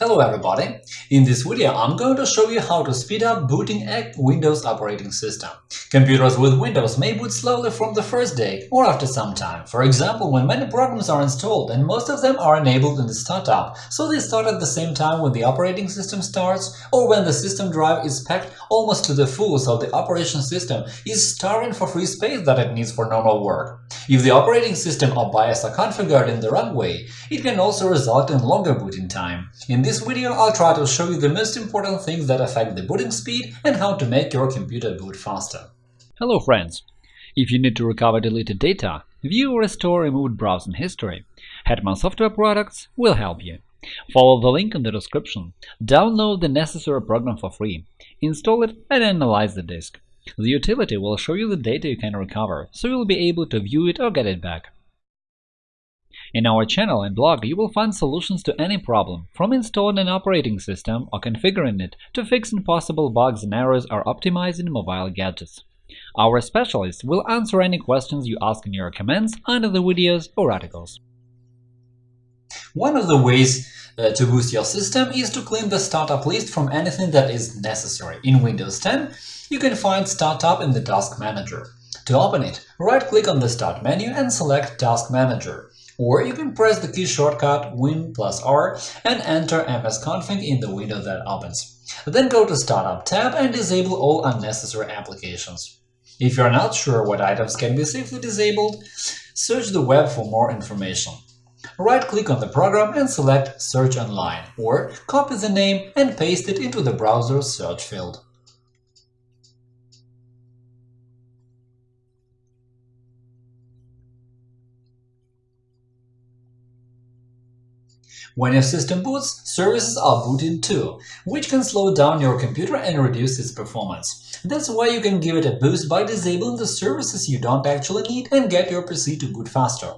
Hello everybody! In this video I'm going to show you how to speed up booting a Windows operating system. Computers with Windows may boot slowly from the first day or after some time, for example when many programs are installed and most of them are enabled in the startup, so they start at the same time when the operating system starts or when the system drive is packed almost to the full so the operation system is starving for free space that it needs for normal work. If the operating system or BIOS are configured in the wrong way, it can also result in longer booting time. In this video, I'll try to show you the most important things that affect the booting speed and how to make your computer boot faster. Hello friends! If you need to recover deleted data, view or restore removed browsing history, Hetman Software Products will help you. Follow the link in the description, download the necessary program for free, install it and analyze the disk. The utility will show you the data you can recover, so you'll be able to view it or get it back. In our channel and blog, you will find solutions to any problem, from installing an operating system or configuring it to fixing possible bugs and errors or optimizing mobile gadgets. Our specialists will answer any questions you ask in your comments under the videos or articles. One of the ways uh, to boost your system is to clean the startup list from anything that is necessary. In Windows 10, you can find Startup in the Task Manager. To open it, right-click on the Start menu and select Task Manager or you can press the key shortcut Win plus R and enter msconfig in the window that opens. Then go to Startup tab and disable all unnecessary applications. If you're not sure what items can be safely disabled, search the web for more information. Right-click on the program and select Search online, or copy the name and paste it into the browser's search field. When your system boots, services are booting too, which can slow down your computer and reduce its performance. That's why you can give it a boost by disabling the services you don't actually need and get your PC to boot faster.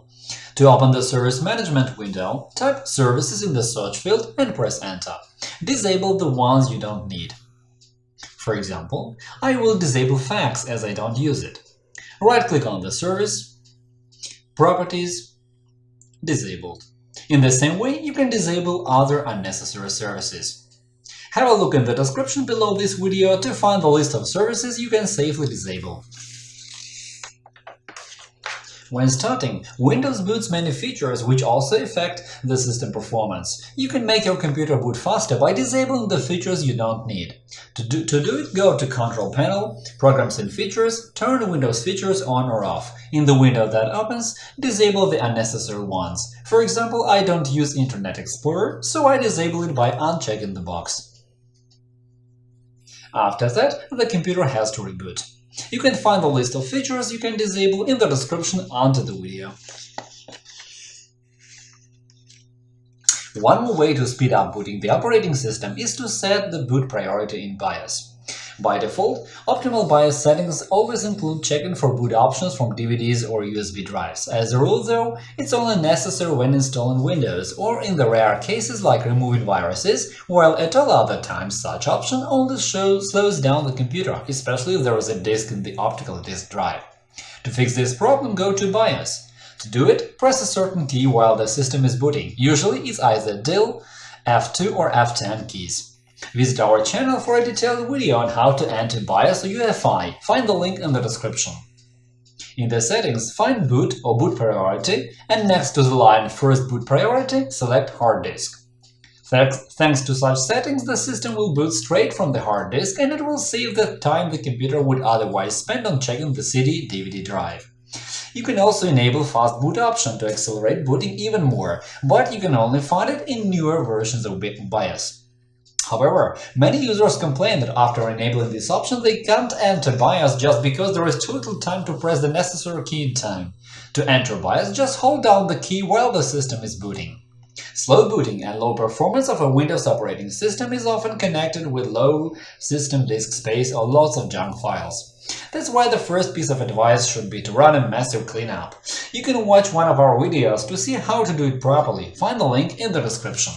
To open the Service Management window, type Services in the search field and press Enter. Disable the ones you don't need. For example, I will disable fax as I don't use it. Right-click on the service, Properties, Disabled. In the same way, you can disable other unnecessary services. Have a look in the description below this video to find the list of services you can safely disable. When starting, Windows boots many features which also affect the system performance. You can make your computer boot faster by disabling the features you don't need. To do, to do it, go to Control Panel, Programs and Features, turn Windows features on or off. In the window that opens, disable the unnecessary ones. For example, I don't use Internet Explorer, so I disable it by unchecking the box. After that, the computer has to reboot. You can find the list of features you can disable in the description under the video. One more way to speed up booting the operating system is to set the boot priority in BIOS. By default, optimal BIOS settings always include checking for boot options from DVDs or USB drives. As a rule, though, it's only necessary when installing Windows or in the rare cases like removing viruses, while at all other times such option only shows, slows down the computer, especially if there is a disk in the optical disk drive. To fix this problem, go to BIOS. To do it, press a certain key while the system is booting. Usually it's either Del, F2 or F10 keys. Visit our channel for a detailed video on how to enter BIOS or UEFI, find the link in the description. In the settings, find Boot or Boot Priority, and next to the line First Boot Priority, select Hard Disk. Thanks to such settings, the system will boot straight from the hard disk and it will save the time the computer would otherwise spend on checking the CD-DVD drive. You can also enable Fast Boot option to accelerate booting even more, but you can only find it in newer versions of BIOS. However, many users complain that after enabling this option, they can't enter BIOS just because there is too little time to press the necessary key in time. To enter BIOS, just hold down the key while the system is booting. Slow booting and low performance of a Windows operating system is often connected with low system disk space or lots of junk files. That's why the first piece of advice should be to run a massive cleanup. You can watch one of our videos to see how to do it properly, find the link in the description.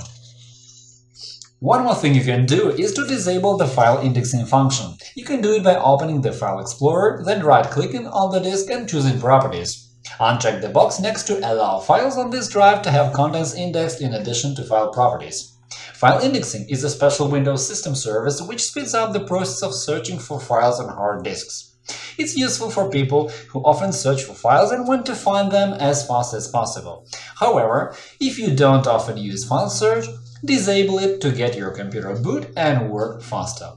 One more thing you can do is to disable the file indexing function. You can do it by opening the File Explorer, then right-clicking on the disk and choosing Properties. Uncheck the box next to Allow files on this drive to have contents indexed in addition to file properties. File indexing is a special Windows system service which speeds up the process of searching for files on hard disks. It's useful for people who often search for files and want to find them as fast as possible. However, if you don't often use file search, disable it to get your computer boot and work faster.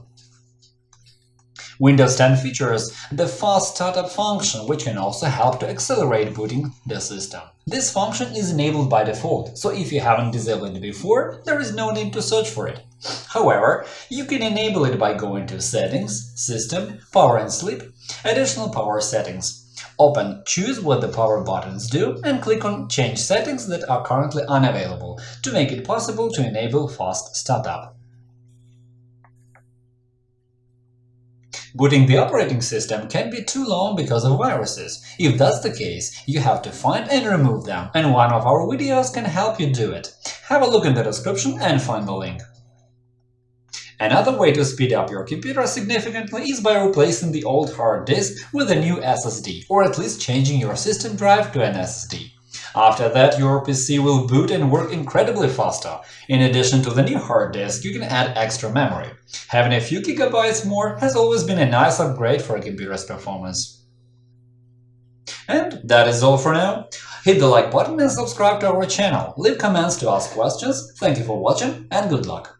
Windows 10 features the Fast Startup function, which can also help to accelerate booting the system. This function is enabled by default, so if you haven't disabled it before, there is no need to search for it. However, you can enable it by going to Settings, System, Power and Sleep, Additional Power Settings. Open Choose what the power buttons do and click on Change settings that are currently unavailable to make it possible to enable fast startup. Booting the operating system can be too long because of viruses. If that's the case, you have to find and remove them, and one of our videos can help you do it. Have a look in the description and find the link. Another way to speed up your computer significantly is by replacing the old hard disk with a new SSD, or at least changing your system drive to an SSD. After that, your PC will boot and work incredibly faster. In addition to the new hard disk, you can add extra memory. Having a few gigabytes more has always been a nice upgrade for a computer's performance. And that is all for now. Hit the like button and subscribe to our channel. Leave comments to ask questions. Thank you for watching and good luck!